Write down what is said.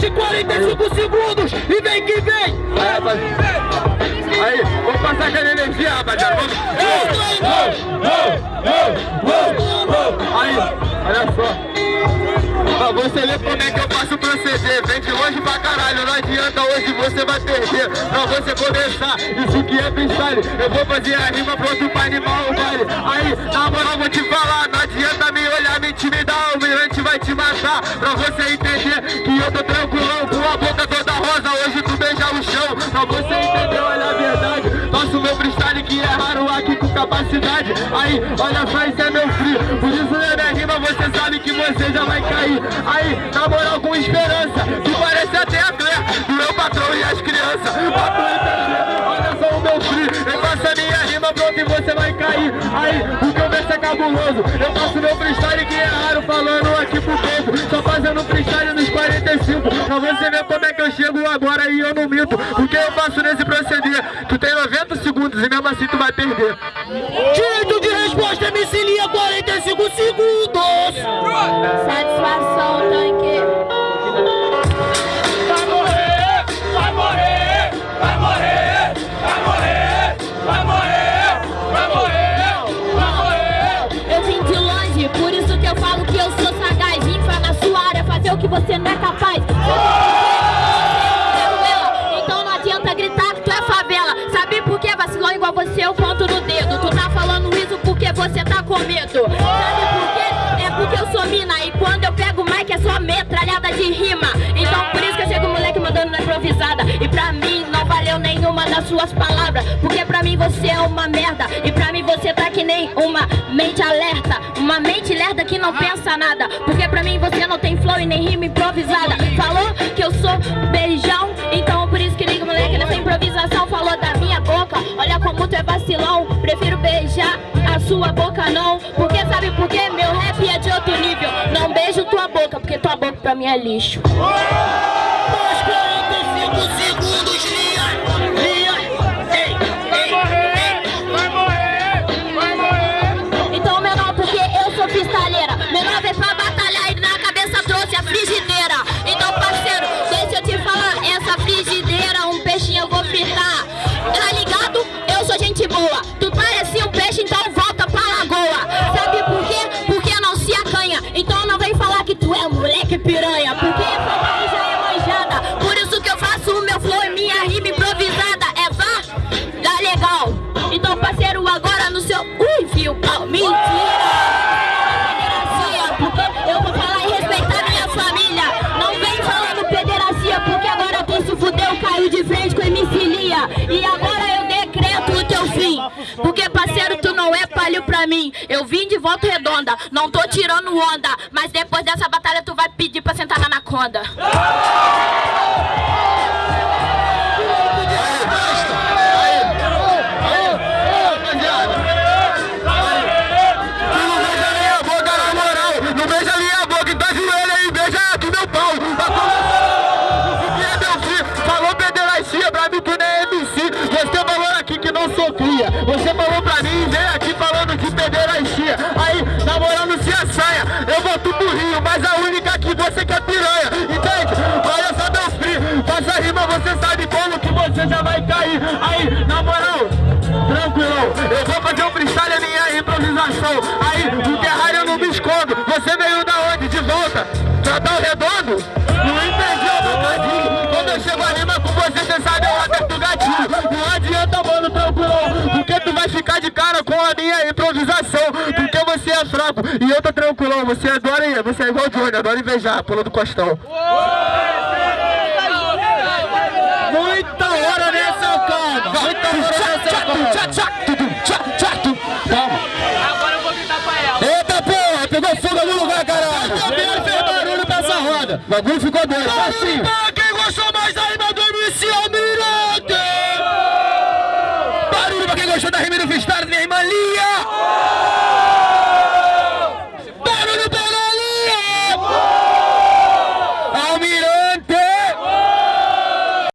7, 45 segundos e vem que vem! Aí, rapaziada. Aí, vamos passar aquela energia, rapaziada. Vamos! Aí, olha só. Pra você lê como é que eu faço o proceder Vem de longe pra caralho, não adianta hoje você vai perder Pra você começar, isso que é freestyle Eu vou fazer a rima pronto pra animar o baile Aí, na moral vou te falar, não adianta me olhar me O mirante vai te matar. Pra você entender que eu tô tranquilão Com a boca toda rosa, hoje tu beija o chão. Pra você entender, olha a verdade. Faço meu freestyle que é raro aqui com capacidade. Aí, olha só, isso é meu free Por isso na minha rima você sabe que você já vai cair. Aí, na moral com esperança Que parece até a cabuloso Eu faço meu freestyle que é raro Falando aqui pro povo. Só fazendo freestyle nos 45 Pra você ver como é que eu chego agora e eu não minto. O que eu faço nesse proceder. Tu tem 90 segundos e mesmo assim tu vai perder. Direito de resposta, MC Lia, que você não é capaz. Então não adianta gritar que tu é favela. Sabe por que vacilou igual você? Eu conto no dedo. Tu tá falando isso porque você tá com medo. Sabe por quê? É porque eu sou mina. E quando eu pego o mic é só metralhada de rima. Mandando na improvisada. E pra mim não valeu nenhuma das suas palavras. Porque pra mim você é uma merda. E pra mim você tá que nem uma mente alerta. Uma mente lerda que não pensa nada. Porque pra mim você não tem flow e nem rima improvisada. Falou que eu sou beijão. Então por isso que liga moleque nessa improvisação. Falou da minha boca. Olha como tu é vacilão. Prefiro beijar a sua boca não. Porque sabe por quê? Meu rap é de outro nível. Não beijo tua boca, porque tua boca pra mim é lixo. Mais E agora eu decreto o teu fim. Porque, parceiro, tu não é palho pra mim. Eu vim de volta redonda, não tô tirando onda. Mas depois dessa batalha, tu vai pedir pra sentar na anaconda. Rio, mas a única aqui você que é piranha Entende? Olha só meu filho Faça rima, você sabe como que você já vai cair. Aí, na moral Tranquilão, eu vou fazer um freestyle a minha improvisação. Aí, no terrário eu não me escondo. Você veio da onde? De volta? Tratão redondo? Não entendi o trocadilho Quando eu chego a rima com você, você sabe, eu aperto o gatilho. Não adianta, mano, tranquilão. Porque tu vai ficar de cara com a minha improvisação você é fraco e eu tô tranquilão Você adora, você é igual o Johnny, adora invejar, pula do costão Muita hora nessa cama Muita hora nessa cama Calma Agora eu vou gritar pra ela. Eita porra, pegou fogo no lugar, caralho! Também fez barulho pra essa roda. O bagulho ficou doido, assim. Quem gostou mais da rima do MC Almirante? Barulho pra quem gostou da rima do freestyle minha irmã Lia!